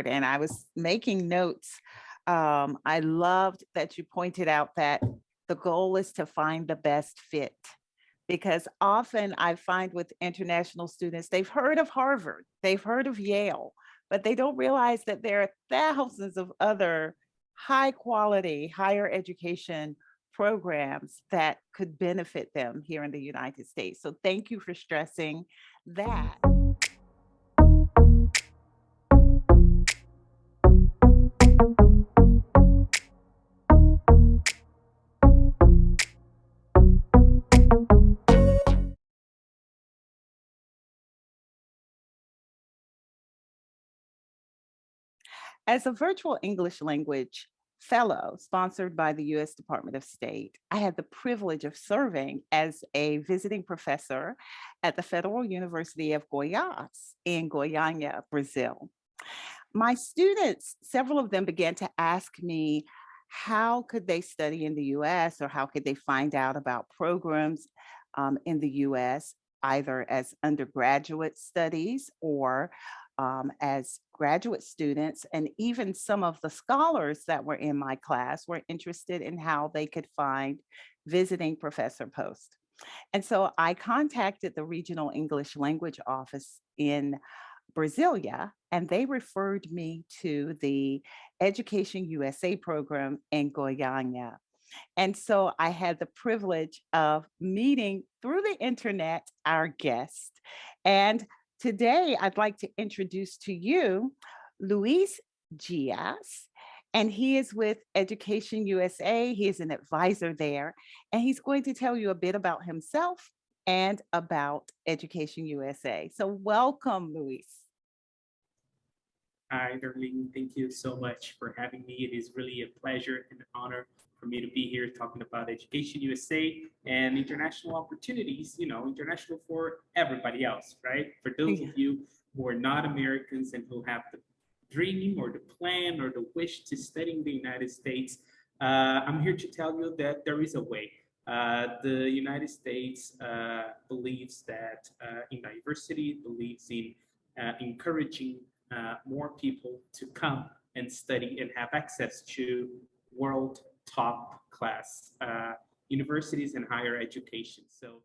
and I was making notes. Um, I loved that you pointed out that the goal is to find the best fit because often I find with international students, they've heard of Harvard, they've heard of Yale, but they don't realize that there are thousands of other high quality higher education programs that could benefit them here in the United States. So thank you for stressing that. As a virtual English language fellow sponsored by the US Department of State, I had the privilege of serving as a visiting professor at the Federal University of Goiás in Goiânia, Brazil. My students, several of them began to ask me how could they study in the US or how could they find out about programs um, in the US, either as undergraduate studies or um, as graduate students and even some of the scholars that were in my class were interested in how they could find visiting professor post. And so I contacted the regional English language office in Brasilia, and they referred me to the Education USA program in Goiânia. And so I had the privilege of meeting through the internet our guest. And Today, I'd like to introduce to you Luis Gias, and he is with Education USA. He is an advisor there, and he's going to tell you a bit about himself and about Education USA. So welcome, Luis. Hi, Darlene. Thank you so much for having me. It is really a pleasure and an honor for me to be here talking about Education USA and international opportunities, you know, international for everybody else, right? For those of you who are not Americans and who have the dream or the plan or the wish to study in the United States, uh, I'm here to tell you that there is a way. Uh, the United States uh, believes that uh, in diversity, believes in uh, encouraging uh, more people to come and study and have access to world top class uh, universities and higher education. So.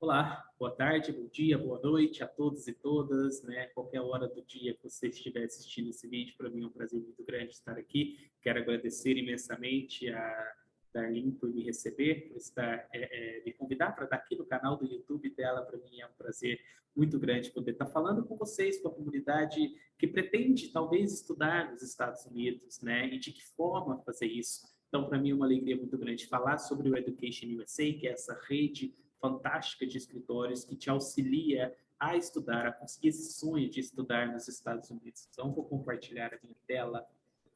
Olá, boa tarde, bom dia, boa noite a todos e todas, né? Qualquer hora do dia que você estiver assistindo esse vídeo, para mim é um prazer muito grande estar aqui. Quero agradecer imensamente a Darlene por me receber, por estar, é, é, me convidar para estar aqui no canal do YouTube dela. Para mim é um prazer muito grande poder estar falando com vocês, com a comunidade que pretende talvez estudar nos Estados Unidos, né? E de que forma fazer isso. Então, para mim é uma alegria muito grande falar sobre o Education USA, que é essa rede fantástica de escritórios que te auxilia a estudar, a conseguir esse sonho de estudar nos Estados Unidos. Então, vou compartilhar a minha tela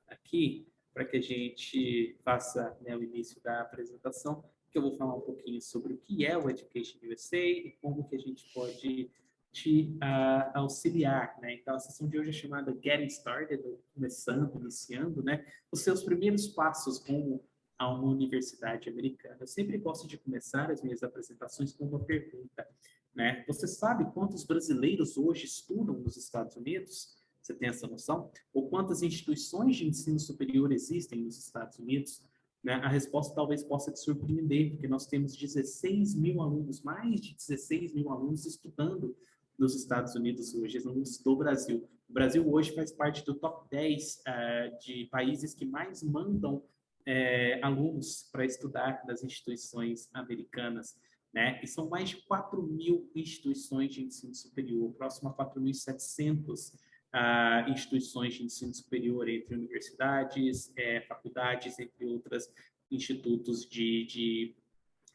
aqui para que a gente faça né, o início da apresentação, que eu vou falar um pouquinho sobre o que é o Education USA e como que a gente pode te uh, auxiliar, né? Então, a sessão de hoje é chamada Getting Started, começando, iniciando, né? Os seus primeiros passos rumo a uma universidade americana. Eu sempre gosto de começar as minhas apresentações com uma pergunta, né? Você sabe quantos brasileiros hoje estudam nos Estados Unidos? Você tem essa noção? Ou quantas instituições de ensino superior existem nos Estados Unidos? Né? A resposta talvez possa te surpreender, porque nós temos 16 mil alunos, mais de 16 mil alunos estudando nos Estados Unidos hoje, alunos do Brasil. O Brasil hoje faz parte do top 10 uh, eh, de países que mais mandam uh, alunos para estudar nas instituições americanas. Né? E são mais de 4 mil instituições de ensino superior, próximo a 4.700 uh, instituições de ensino superior, entre universidades, é, faculdades, entre outras institutos de, de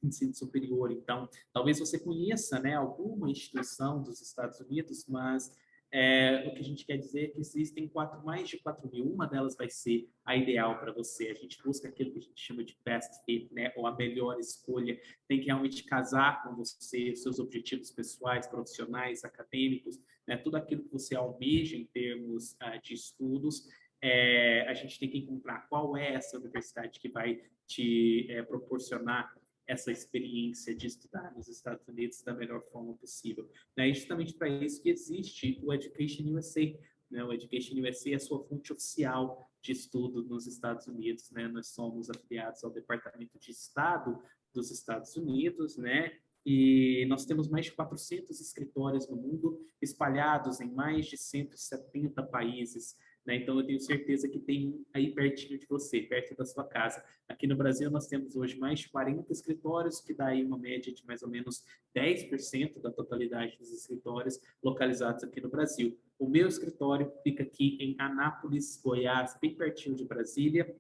ensino superior. Então, talvez você conheça né, alguma instituição dos Estados Unidos, mas é, o que a gente quer dizer é que existem quatro, mais de 4 mil, uma delas vai ser a ideal para você. A gente busca aquilo que a gente chama de best fit, né? ou a melhor escolha. Tem que realmente casar com você, seus objetivos pessoais, profissionais, acadêmicos, né? tudo aquilo que você almeja em termos uh, de estudos. É, a gente tem que encontrar qual é essa universidade que vai te é, proporcionar essa experiência de estudar nos Estados Unidos da melhor forma possível. Né? E justamente para isso que existe o Education USA. Né? O Education USA é a sua fonte oficial de estudo nos Estados Unidos. Né? Nós somos afiliados ao Departamento de Estado dos Estados Unidos, né? E nós temos mais de 400 escritórios no mundo, espalhados em mais de 170 países. Né? Então, eu tenho certeza que tem aí pertinho de você, perto da sua casa. Aqui no Brasil, nós temos hoje mais de 40 escritórios, que dá aí uma média de mais ou menos 10% da totalidade dos escritórios localizados aqui no Brasil. O meu escritório fica aqui em Anápolis, Goiás, bem pertinho de Brasília.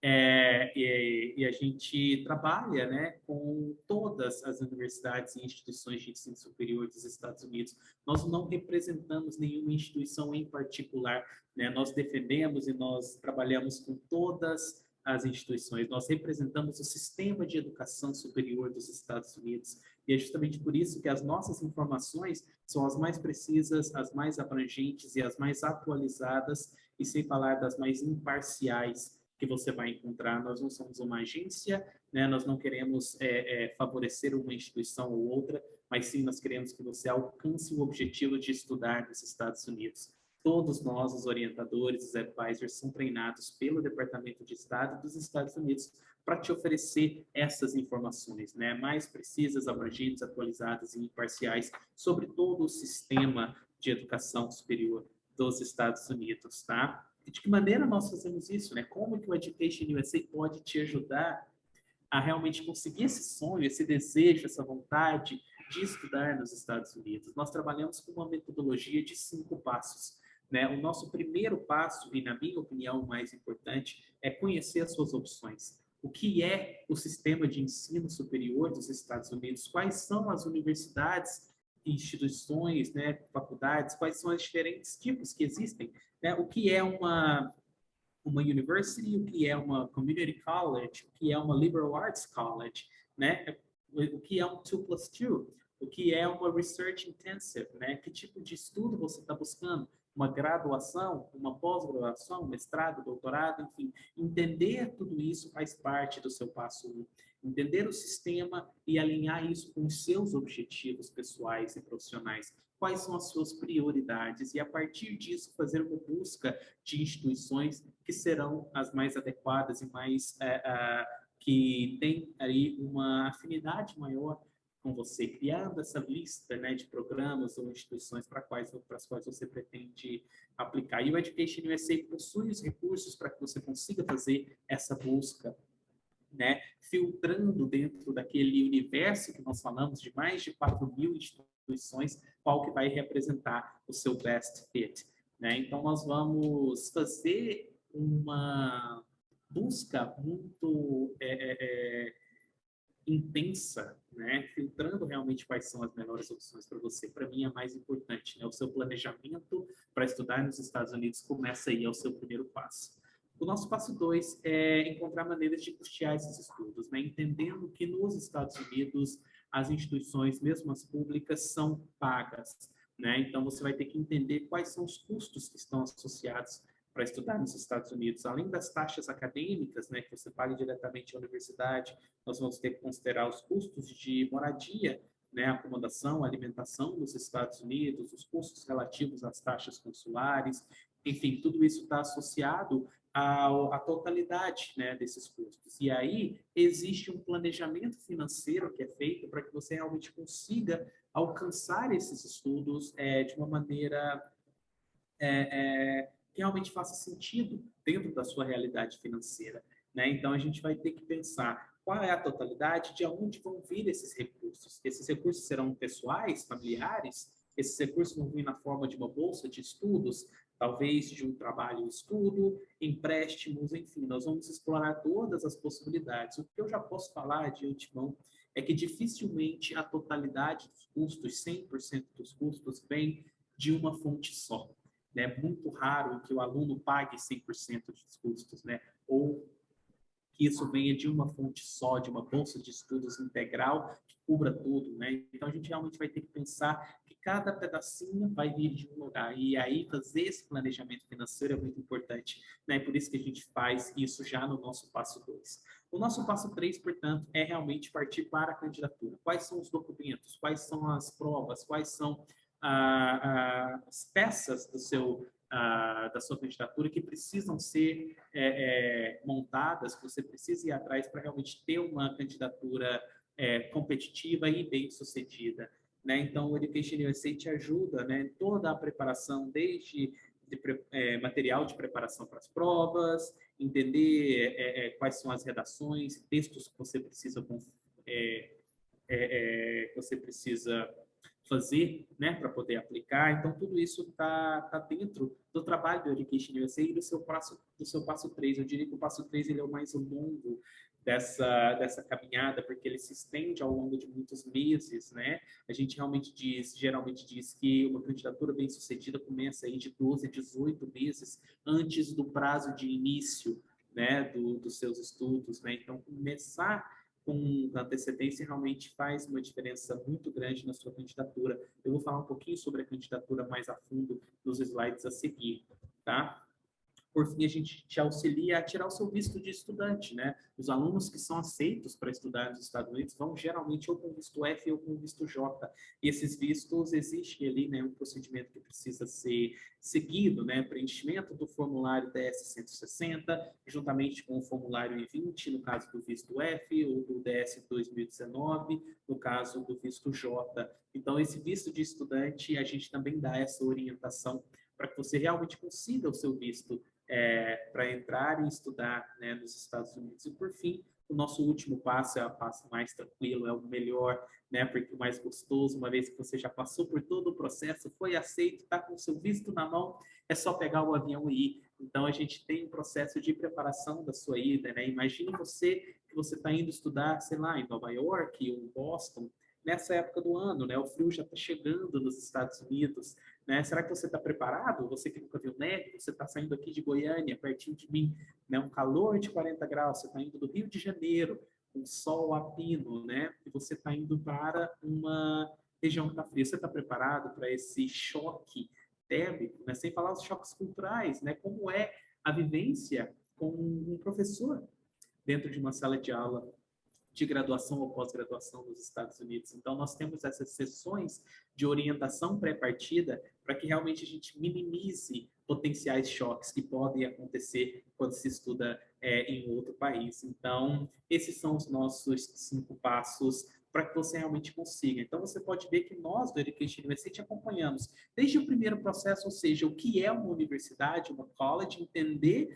É, e, e, a gente trabalha né, com todas as universidades e instituições de ensino superior dos Estados Unidos. Nós não representamos nenhuma instituição em particular, né? nós defendemos e nós trabalhamos com todas as instituições, nós representamos o sistema de educação superior dos Estados Unidos. E é justamente por isso que as nossas informações são as mais precisas, as mais abrangentes e as mais atualizadas, e sem falar das mais imparciais que você vai encontrar. Nós não somos uma agência, né? nós não queremos é, é, favorecer uma instituição ou outra, mas sim nós queremos que você alcance o objetivo de estudar nos Estados Unidos. Todos nós, os orientadores, os advisors, são treinados pelo Departamento de Estado dos Estados Unidos para te oferecer essas informações, né, mais precisas, abrangentes, atualizadas e imparciais sobre todo o sistema de educação superior dos Estados Unidos, tá? E de que maneira nós fazemos isso, né? Como que o Education USA pode te ajudar a realmente conseguir esse sonho, esse desejo, essa vontade de estudar nos Estados Unidos? Nós trabalhamos com uma metodologia de cinco passos. Né? O nosso primeiro passo, e na minha opinião o mais importante, é conhecer as suas opções. O que é o sistema de ensino superior dos Estados Unidos? Quais são as universidades, instituições, né, faculdades? Quais são os diferentes tipos que existem? né, o que é uma, uma university, o que é uma community college, o que é uma liberal arts college, né, o que é um 2 plus 2, o que é uma research intensive, né, que tipo de estudo você está buscando, uma graduação, uma pós-graduação, mestrado, doutorado, enfim, entender tudo isso faz parte do seu passo 1. Entender o sistema e alinhar isso com os seus objetivos pessoais e profissionais quais são as suas prioridades e, a partir disso, fazer uma busca de instituições que serão as mais adequadas e mais é, é, que têm aí uma afinidade maior com você, criando essa lista né, de programas ou instituições para quais, as quais você pretende aplicar. E o Education USA possui os recursos para que você consiga fazer essa busca né, filtrando dentro daquele universo que nós falamos de mais de 4 mil instituições qual que vai representar o seu best fit. Né? Então, nós vamos fazer uma busca muito é, é, é, intensa, né? filtrando realmente quais são as melhores opções para você. Para mim, é mais importante. Né? O seu planejamento para estudar nos Estados Unidos começa aí, é o seu primeiro passo. O nosso passo dois é encontrar maneiras de custear esses estudos, né? entendendo que nos Estados Unidos as instituições, mesmo as públicas, são pagas. Né? Então, você vai ter que entender quais são os custos que estão associados para estudar nos Estados Unidos. Além das taxas acadêmicas, né, que você paga diretamente à universidade, nós vamos ter que considerar os custos de moradia, né, acomodação, alimentação nos Estados Unidos, os custos relativos às taxas consulares, enfim, tudo isso está associado a, a totalidade né, desses custos. E aí existe um planejamento financeiro que é feito para que você realmente consiga alcançar esses estudos é, de uma maneira é, é, que realmente faça sentido dentro da sua realidade financeira. Né? Então, a gente vai ter que pensar qual é a totalidade, de onde vão vir esses recursos. Esses recursos serão pessoais, familiares, esses recursos vão vir na forma de uma bolsa de estudos, talvez de um trabalho estudo, empréstimos, enfim, nós vamos explorar todas as possibilidades. O que eu já posso falar de antemão é que dificilmente a totalidade dos custos, 100% dos custos, vem de uma fonte só. É né? muito raro que o aluno pague 100% dos custos, né? ou que isso venha de uma fonte só, de uma bolsa de estudos integral que cubra tudo, né? Então a gente realmente vai ter que pensar cada pedacinho vai vir de um lugar e aí fazer esse planejamento financeiro é muito importante, né? Por isso que a gente faz isso já no nosso passo 2. O nosso passo 3, portanto, é realmente partir para a candidatura. Quais são os documentos? Quais são as provas? Quais são ah, ah, as peças do seu ah, da sua candidatura que precisam ser é, é, montadas, que você precisa ir atrás para realmente ter uma candidatura é, competitiva e bem sucedida. Né? Então, o Education USA te ajuda né, toda a preparação, desde de, é, material de preparação para as provas, entender é, é, quais são as redações, textos que você precisa, que você precisa fazer, né, para poder aplicar. Então, tudo isso está tá dentro do trabalho do Education USA e do seu passo, do seu passo 3. Eu diria que o passo 3 ele é o mais longo dessa, dessa caminhada, porque ele se estende ao longo de muitos meses, né? A gente realmente diz, geralmente diz que uma candidatura bem sucedida começa aí de 12 a 18 meses antes do prazo de início, né, do, dos seus estudos, né? Então, começar com antecedência realmente faz uma diferença muito grande na sua candidatura. Eu vou falar um pouquinho sobre a candidatura mais a fundo nos slides a seguir, tá? Por fim, a gente te auxilia a tirar o seu visto de estudante, né? Os alunos que são aceitos para estudar nos Estados Unidos vão geralmente ou com visto F ou com visto J. E esses vistos existem ali, né? Um procedimento que precisa ser seguido, né? Preenchimento do formulário DS-160, juntamente com o formulário I-20, no caso do visto F, ou do DS-2019, no caso do visto J. Então, esse visto de estudante, a gente também dá essa orientação para que você realmente consiga o seu visto é, para entrar e estudar né, nos Estados Unidos. E, por fim, o nosso último passo é o passo mais tranquilo, é o melhor, né, porque o mais gostoso, uma vez que você já passou por todo o processo, foi aceito, está com o seu visto na mão, é só pegar o avião e ir. Então, a gente tem um processo de preparação da sua ida, né? Imagine você que você está indo estudar, sei lá, em Nova York ou Boston, nessa época do ano, né? O frio já está chegando nos Estados Unidos, né? Será que você está preparado? Você que nunca viu neve, você está saindo aqui de Goiânia, pertinho de mim, né? Um calor de 40 graus, você está indo do Rio de Janeiro, um sol a pino, né? E você está indo para uma região que está fria. Você está preparado para esse choque térmico, né? Sem falar os choques culturais, né? Como é a vivência com um professor dentro de uma sala de aula de graduação ou pós-graduação nos Estados Unidos. Então, nós temos essas sessões de orientação pré-partida para que realmente a gente minimize potenciais choques que podem acontecer quando se estuda é, em outro país. Então, esses são os nossos cinco passos para que você realmente consiga. Então, você pode ver que nós, do Education University, acompanhamos desde o primeiro processo, ou seja, o que é uma universidade, uma college, entender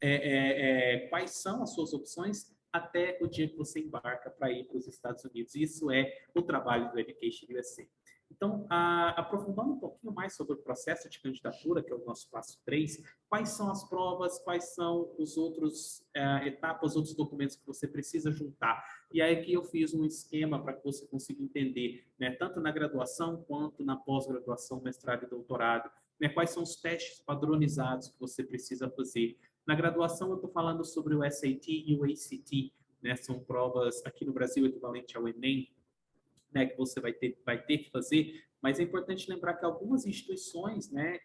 é, é, é quais são as suas opções, até o dia que você embarca para ir para os Estados Unidos. Isso é o trabalho do Education USA. Então, a, aprofundando um pouquinho mais sobre o processo de candidatura, que é o nosso passo 3, quais são as provas, quais são os outros é, etapas, outros documentos que você precisa juntar. E aí aqui eu fiz um esquema para que você consiga entender, né, tanto na graduação quanto na pós-graduação, mestrado e doutorado, né, quais são os testes padronizados que você precisa fazer. Na graduação, eu estou falando sobre o SAT e o ACT, né? São provas aqui no Brasil equivalente ao Enem, né? Que você vai ter, vai ter que fazer. Mas é importante lembrar que algumas instituições, né?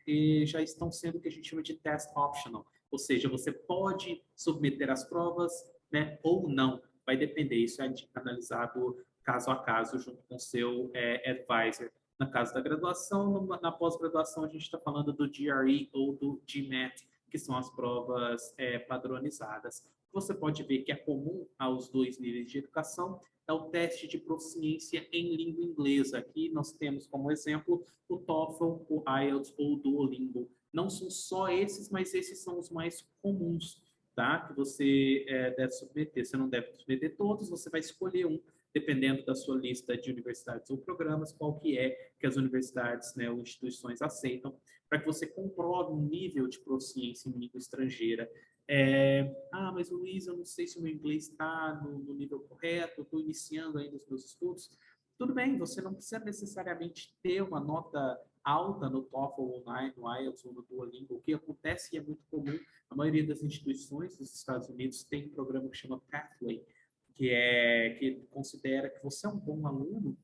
Já estão sendo o que a gente chama de test optional, ou seja, você pode submeter as provas, né? Ou não. Vai depender. Isso é analisado caso a caso junto com o seu é, advisor. Na caso da graduação, na pós-graduação a gente está falando do GRE ou do GMAT, que são as provas é, padronizadas. Você pode ver que é comum aos dois níveis de educação é o teste de proficiência em língua inglesa. Aqui nós temos como exemplo o TOEFL, o IELTS ou o Duolingo. Não são só esses, mas esses são os mais comuns, tá? Que você é, deve submeter. Você não deve submeter todos, você vai escolher um dependendo da sua lista de universidades ou programas, qual que é que as universidades né, ou instituições aceitam, para que você comprove um nível de proficiência em língua estrangeira. É, ah, mas Luiz, eu não sei se o meu inglês está no, no, nível correto, estou iniciando ainda os meus estudos. Tudo bem, você não precisa necessariamente ter uma nota alta no TOEFL ou no IELTS ou no Duolingo, o que acontece e é muito comum, a maioria das instituições dos Estados Unidos tem um programa que chama Pathway, que é que considera que você é um bom aluno,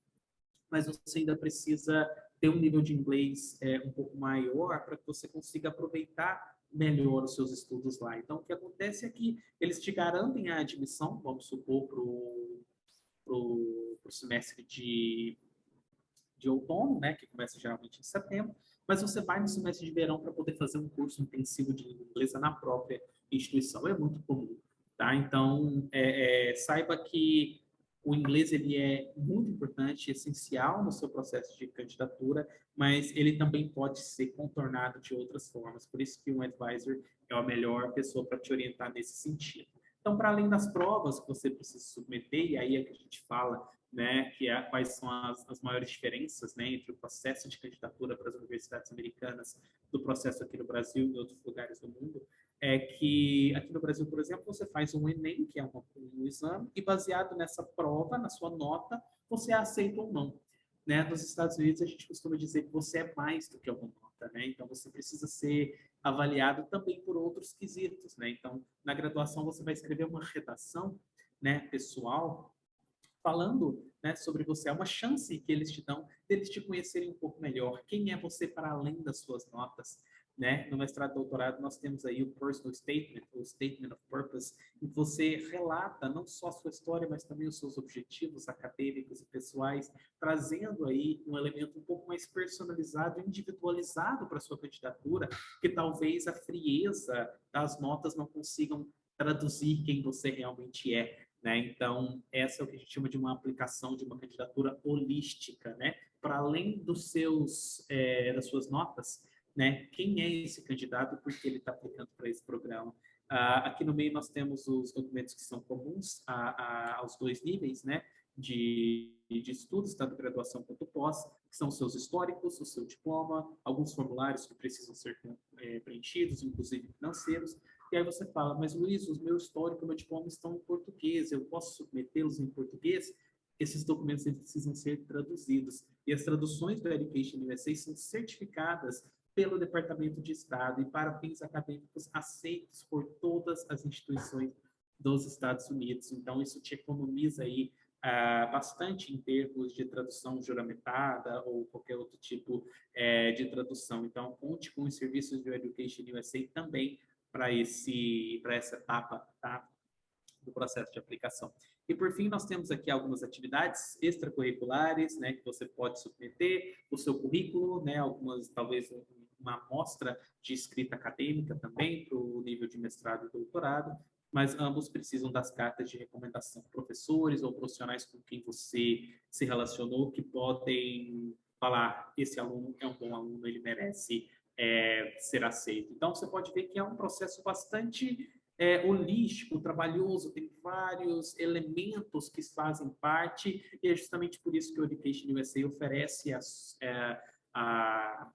mas você ainda precisa ter um nível de inglês é, um pouco maior para que você consiga aproveitar melhor os seus estudos lá. Então, o que acontece é que eles te garantem a admissão, vamos supor, para o semestre de, de outono, né, que começa geralmente em setembro, mas você vai no semestre de verão para poder fazer um curso intensivo de língua inglesa na própria instituição. É muito comum, tá? Então, é, é, saiba que o inglês ele é muito importante, essencial no seu processo de candidatura, mas ele também pode ser contornado de outras formas. Por isso que um advisor é a melhor pessoa para te orientar nesse sentido. Então, para além das provas que você precisa submeter, e aí é que a gente fala né, que é, quais são as, as maiores diferenças né, entre o processo de candidatura para as universidades americanas do processo aqui no Brasil e em outros lugares do mundo, é que aqui no Brasil, por exemplo, você faz um Enem, que é uma, um exame, e baseado nessa prova, na sua nota, você aceita ou não. Né? Nos Estados Unidos, a gente costuma dizer que você é mais do que uma nota, né? Então, você precisa ser avaliado também por outros quesitos, né? Então, na graduação, você vai escrever uma redação né, pessoal falando né, sobre você. É uma chance que eles te dão deles te conhecerem um pouco melhor. Quem é você para além das suas notas? Né? No mestrado doutorado, nós temos aí o personal statement, o statement of purpose, em que você relata não só a sua história, mas também os seus objetivos acadêmicos e pessoais, trazendo aí um elemento um pouco mais personalizado, individualizado para a sua candidatura, que talvez a frieza das notas não consigam traduzir quem você realmente é. Né? Então, essa é o que a gente chama de uma aplicação de uma candidatura holística, né? Para além dos seus, é, das suas notas, né? Quem é esse candidato por que ele está aplicando para esse programa? Ah, aqui no meio nós temos os documentos que são comuns a, a, aos dois níveis, né? De, de estudos, tanto graduação quanto pós, que são os seus históricos, o seu diploma, alguns formulários que precisam ser é, preenchidos, inclusive financeiros, e aí você fala, mas Luiz, os meus históricos, meu diploma estão em português, eu posso submetê-los em português? Esses documentos precisam ser traduzidos. E as traduções do Education USA são certificadas pelo Departamento de Estado e para fins acadêmicos aceitos por todas as instituições dos Estados Unidos. Então, isso te economiza aí uh, bastante em termos de tradução juramentada ou qualquer outro tipo uh, de tradução. Então, conte com os serviços do Education USA também para essa etapa tá? do processo de aplicação. E por fim, nós temos aqui algumas atividades extracurriculares, né, que você pode submeter o seu currículo, né, algumas talvez uma amostra de escrita acadêmica também para o nível de mestrado e doutorado, mas ambos precisam das cartas de recomendação, professores ou profissionais com quem você se relacionou que podem falar esse aluno é um bom aluno, ele merece é, ser aceito. Então, você pode ver que é um processo bastante é, holístico, trabalhoso, tem vários elementos que fazem parte, e é justamente por isso que o Education USA oferece é, a,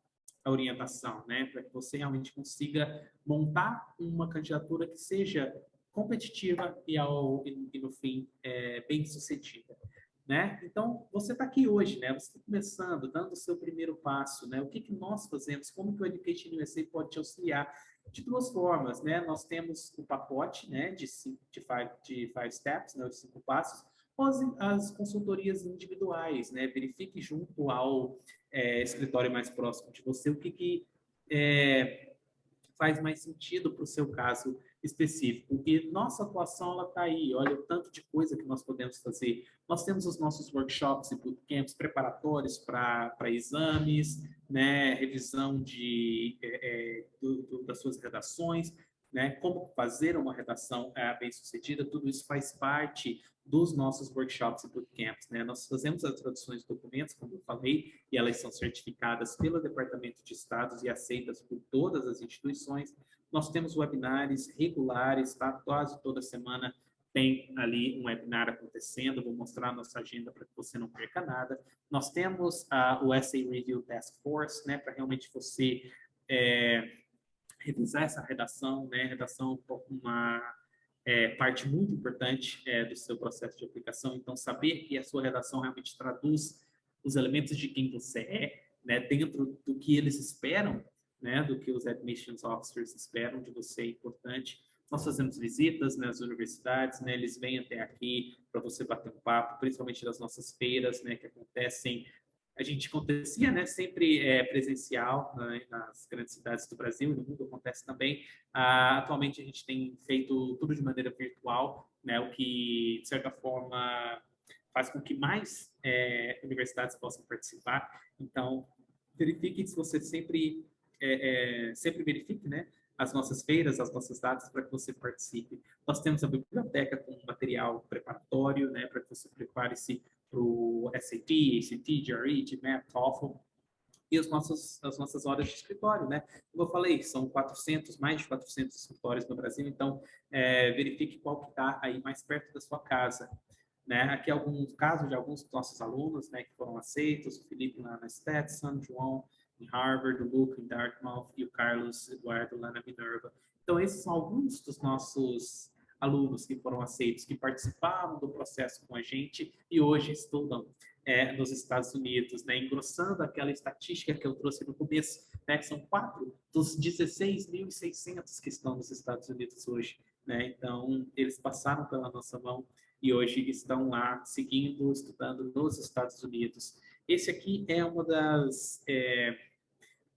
a orientação, né, para que você realmente consiga montar uma candidatura que seja competitiva e, ao, e, no fim, é, bem sucedida né? Então, você está aqui hoje, né? Você está começando, dando o seu primeiro passo, né? O que, que nós fazemos? Como que o Education USA pode te auxiliar? De duas formas, né? Nós temos o pacote, né? De cinco, de five, de five steps, né? De cinco passos, ou as, as consultorias individuais, né? Verifique junto ao é, escritório mais próximo de você o que, que é, faz mais sentido para o seu caso específico. E nossa atuação está aí, olha o tanto de coisa que nós podemos fazer. Nós temos os nossos workshops e bootcamps preparatórios para exames, né, revisão de, é, é, do, do, das suas redações, né, como fazer uma redação é, bem sucedida, tudo isso faz parte dos nossos workshops e bootcamps. Né? Nós fazemos as traduções de documentos, como eu falei, e elas são certificadas pelo Departamento de Estados e aceitas por todas as instituições. Nós temos webinars regulares, tá? Quase toda semana tem ali um webinar acontecendo, vou mostrar a nossa agenda para que você não perca nada. Nós temos uh, o Essay Review Task Force, né, para realmente você é, revisar essa redação, né, redação uma é, parte muito importante é, do seu processo de aplicação, então saber que a sua redação realmente traduz os elementos de quem você é, né, dentro do que eles esperam, né, do que os admissions officers esperam de você, é importante. Nós fazemos visitas nas universidades, né, eles vêm até aqui para você bater um papo, principalmente das nossas feiras, né, que acontecem a gente acontecia, né, sempre é, presencial né, nas grandes cidades do Brasil e no mundo acontece também. Ah, atualmente a gente tem feito tudo de maneira virtual, né, o que de certa forma faz com que mais é, universidades possam participar. Então verifique se você sempre é, é sempre verifique, né, as nossas feiras, as nossas datas para que você participe. Nós temos a biblioteca com material preparatório, né, para que você prepare-se para o SAT, ACT, GRE, GMAT, TOEFL, e os nossos, as nossas horas de escritório, né? Como eu falei, são 400, mais de 400 escritórios no Brasil, então é, verifique qual que está aí mais perto da sua casa. Né? Aqui alguns casos de alguns dos nossos alunos né, que foram aceitos, o Felipe lá na Stetson, João em Harvard, o Luke em Dartmouth e o Carlos Eduardo lá na Minerva. Então, esses são alguns dos nossos alunos que foram aceitos, que participavam do processo com a gente e hoje estudam é, nos Estados Unidos, né, engrossando aquela estatística que eu trouxe no começo, né, que são quatro dos 16.600 que estão nos Estados Unidos hoje. Né? Então, eles passaram pela nossa mão e hoje estão lá seguindo, estudando nos Estados Unidos. Esse aqui é uma das é,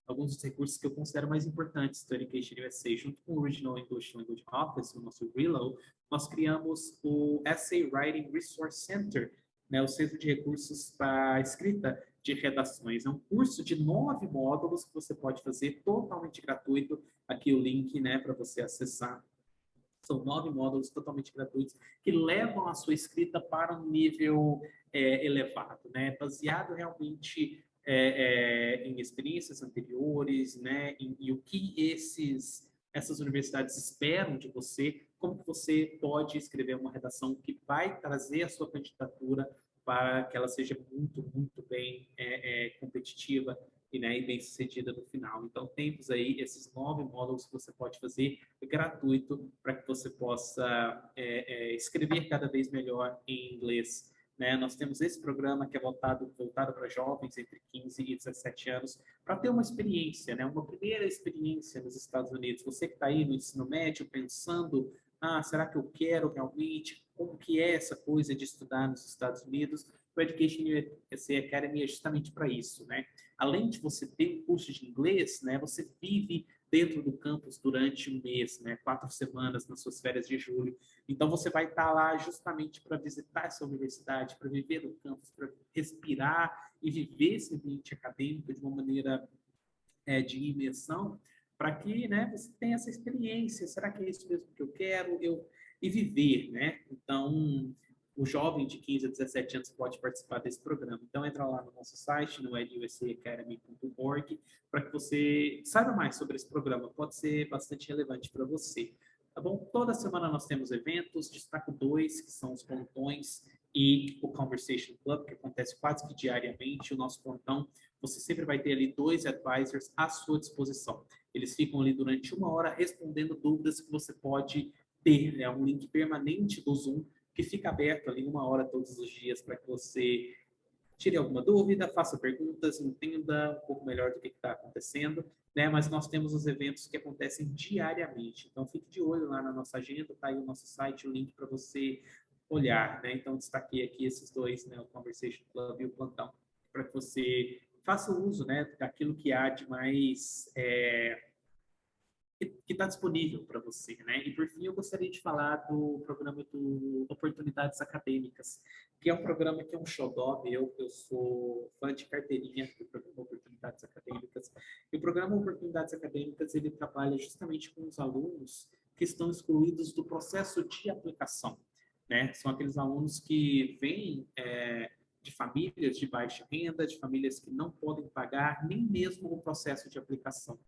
alguns dos recursos que eu considero mais importantes do Education USA. Junto com o Original English Language Office, o nosso RELO, nós criamos o Essay Writing Resource Center, né, o Centro de Recursos para Escrita de Redações. É um curso de nove módulos que você pode fazer totalmente gratuito. Aqui o link né, para você acessar. São nove módulos totalmente gratuitos que levam a sua escrita para um nível é, elevado, né? baseado realmente é, é, em experiências anteriores, né, em, e o que esses, essas universidades esperam de você, como que você pode escrever uma redação que vai trazer a sua candidatura para que ela seja muito, muito bem é, é competitiva e, né, e bem sucedida no final. Então, temos aí esses nove módulos que você pode fazer gratuito para que você possa é, é, escrever cada vez melhor em inglês né? Nós temos esse programa que é voltado, voltado para jovens entre 15 e 17 anos, para ter uma experiência, né? uma primeira experiência nos Estados Unidos. Você que está aí no ensino médio pensando, ah, será que eu quero realmente? Como que é essa coisa de estudar nos Estados Unidos? O Education USA Academy é justamente para isso, né? Além de você ter um curso de inglês, né? Você vive dentro do campus durante um mês, né, quatro semanas nas suas férias de julho. Então você vai estar lá justamente para visitar essa universidade, para viver no campus, para respirar e viver esse ambiente acadêmico de uma maneira é, de imersão, para que, né, você tenha essa experiência. Será que é isso mesmo que eu quero? Eu e viver, né? Então o jovem de 15 a 17 anos pode participar desse programa. Então, entra lá no nosso site, no edusaacademy.org, para que você saiba mais sobre esse programa. Pode ser bastante relevante para você. Tá bom? Toda semana nós temos eventos, destaco dois, que são os pontões e o Conversation Club, que acontece quase que diariamente. O nosso pontão, você sempre vai ter ali dois advisors à sua disposição. Eles ficam ali durante uma hora respondendo dúvidas que você pode ter. É né? um link permanente do Zoom que fica aberto ali uma hora todos os dias para que você tire alguma dúvida, faça perguntas, entenda um pouco melhor do que está acontecendo, né? Mas nós temos os eventos que acontecem diariamente, então fique de olho lá na nossa agenda, tá aí o nosso site, o link para você olhar, né? Então destaquei aqui esses dois, né? O Conversation Club e o Plantão, para que você faça uso, né? Daquilo que há de mais é, que está disponível para você, né? E por fim, eu gostaria de falar do programa do Oportunidades Acadêmicas, que é um programa que é um xodó meu, eu sou fã de carteirinha do programa Oportunidades Acadêmicas. E o programa Oportunidades Acadêmicas, ele trabalha justamente com os alunos que estão excluídos do processo de aplicação, né? São aqueles alunos que vêm é, de famílias de baixa renda, de famílias que não podem pagar nem mesmo o processo de aplicação.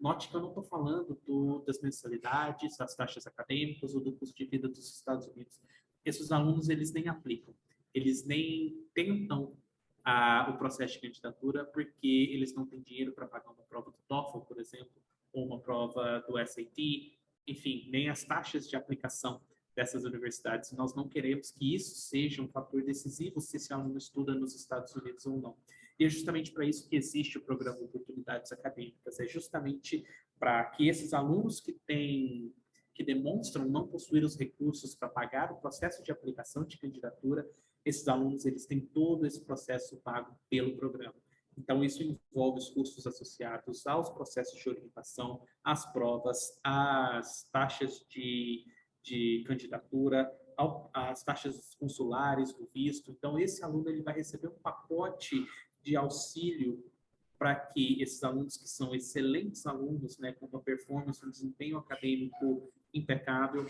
Note que eu não estou falando do, das mensalidades, das taxas acadêmicas ou do custo de vida dos Estados Unidos. Esses alunos, eles nem aplicam, eles nem tentam a, o processo de candidatura porque eles não têm dinheiro para pagar uma prova do TOEFL, por exemplo, ou uma prova do SAT, enfim, nem as taxas de aplicação dessas universidades. Nós não queremos que isso seja um fator decisivo se esse aluno estuda nos Estados Unidos ou não. E é justamente para isso que existe o programa Oportunidades Acadêmicas, é justamente para que esses alunos que têm que demonstram não possuir os recursos para pagar o processo de aplicação de candidatura, esses alunos eles têm todo esse processo pago pelo programa. Então, isso envolve os custos associados aos processos de orientação, às provas, às taxas de, de candidatura, ao, às taxas consulares, do visto. Então, esse aluno ele vai receber um pacote de auxílio para que esses alunos que são excelentes alunos, né, com uma performance, um desempenho acadêmico impecável,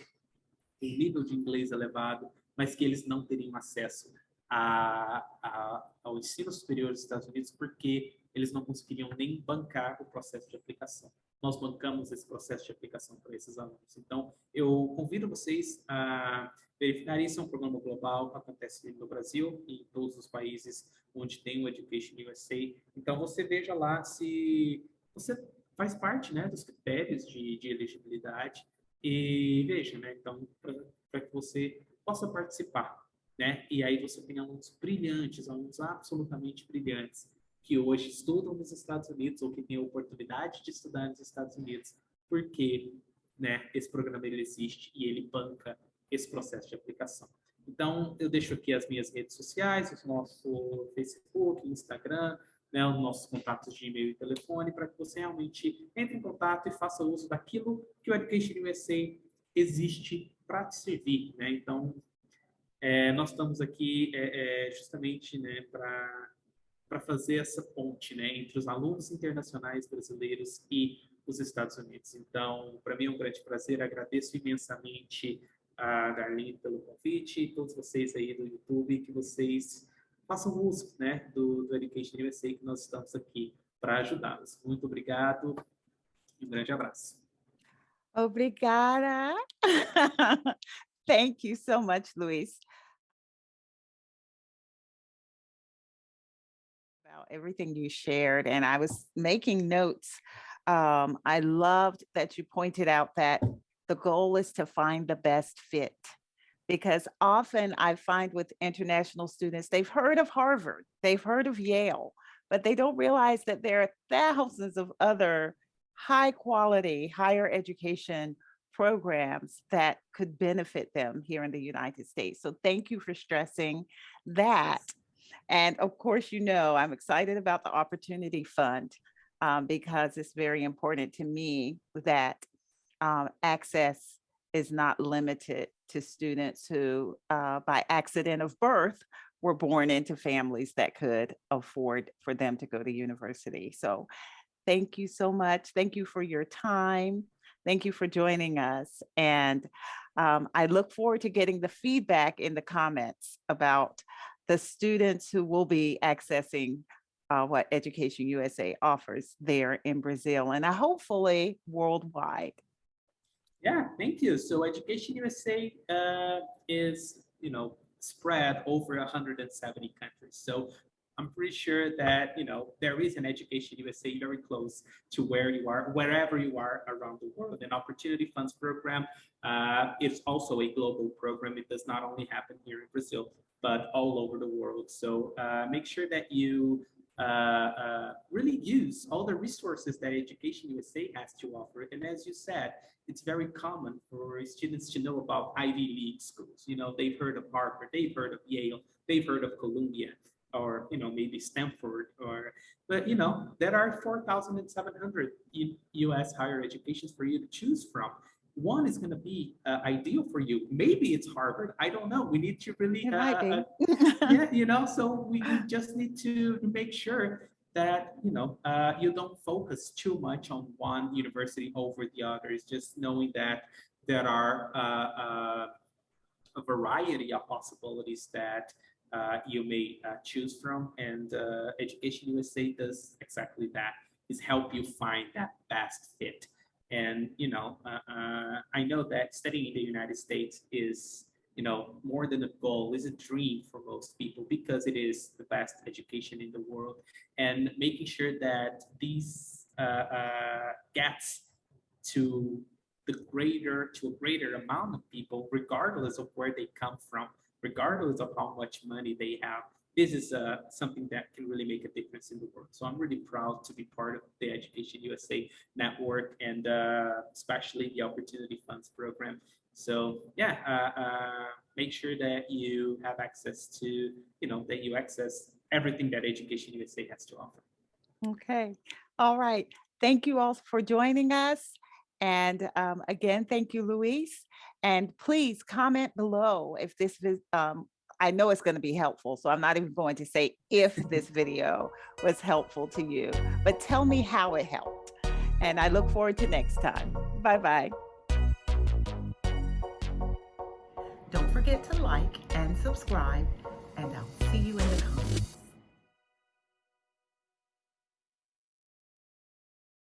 um nível de inglês elevado, mas que eles não teriam acesso a, a, ao ensino superior dos Estados Unidos porque eles não conseguiriam nem bancar o processo de aplicação. Nós bancamos esse processo de aplicação para esses alunos. Então, eu convido vocês a verificar isso, é um programa global acontece no Brasil e em todos os países onde tem o Education USA. Então, você veja lá se você faz parte né, dos critérios de, de elegibilidade e veja, né, então, para que você possa participar, né? E aí você tem alunos brilhantes, alunos absolutamente brilhantes, que hoje estudam nos Estados Unidos ou que têm a oportunidade de estudar nos Estados Unidos, porque né, esse programa ele existe e ele banca esse processo de aplicação. Então, eu deixo aqui as minhas redes sociais, o nosso Facebook, Instagram, né, os nossos contatos de e-mail e telefone, para que você realmente entre em contato e faça uso daquilo que o Education USA existe para te servir. Né? Então, é, nós estamos aqui é, é, justamente né, para fazer essa ponte né, entre os alunos internacionais brasileiros e os Estados Unidos. Então, para mim é um grande prazer, agradeço imensamente a Darlene pelo convite todos vocês aí do YouTube, que vocês façam uso né, do, do Education USA, que nós estamos aqui para ajudá-los. Muito obrigado e um grande abraço. Obrigada. Thank you so much, Luis. About everything you shared, and I was making notes. Um, I loved that you pointed out that the goal is to find the best fit. Because often I find with international students, they've heard of Harvard, they've heard of Yale, but they don't realize that there are thousands of other high quality higher education programs that could benefit them here in the United States. So thank you for stressing that. And of course, you know, I'm excited about the Opportunity Fund um, because it's very important to me that um, access is not limited to students who, uh, by accident of birth, were born into families that could afford for them to go to university. So thank you so much. Thank you for your time. Thank you for joining us. And um, I look forward to getting the feedback in the comments about the students who will be accessing uh, what Education USA offers there in Brazil and uh, hopefully worldwide. Yeah, thank you. So Education USA uh, is, you know, spread over 170 countries. So I'm pretty sure that, you know, there is an Education USA very close to where you are, wherever you are around the world. An Opportunity Funds program uh, is also a global program. It does not only happen here in Brazil, but all over the world. So uh, make sure that you Uh, uh, really use all the resources that Education USA has to offer. And as you said, it's very common for students to know about Ivy League schools. You know, they've heard of Harvard, they've heard of Yale, they've heard of Columbia, or, you know, maybe Stanford, or, but, you know, there are 4,700 US higher educations for you to choose from. One is going to be uh, ideal for you. Maybe it's Harvard. I don't know. We need to really, uh, uh, yeah, you know, so we just need to make sure that, you know, uh, you don't focus too much on one university over the others, just knowing that there are uh, uh, a variety of possibilities that uh, you may uh, choose from. And uh, Education USA does exactly that, is help you find that best fit. And, you know, uh, uh, I know that studying in the United States is you know, more than a goal, is a dream for most people because it is the best education in the world. And making sure that these uh, uh, gets to the greater, to a greater amount of people, regardless of where they come from, regardless of how much money they have, this is uh, something that can really make a difference in the world. So I'm really proud to be part of the Education USA network and uh, especially the Opportunity Funds program. So yeah, uh, uh, make sure that you have access to, you know, that you access everything that Education USA has to offer. Okay, all right. Thank you all for joining us. And um, again, thank you, Luis. And please comment below if this, um, I know it's going to be helpful, so I'm not even going to say if this video was helpful to you, but tell me how it helped. And I look forward to next time. Bye-bye. Don't forget to like and subscribe, and I'll see you in the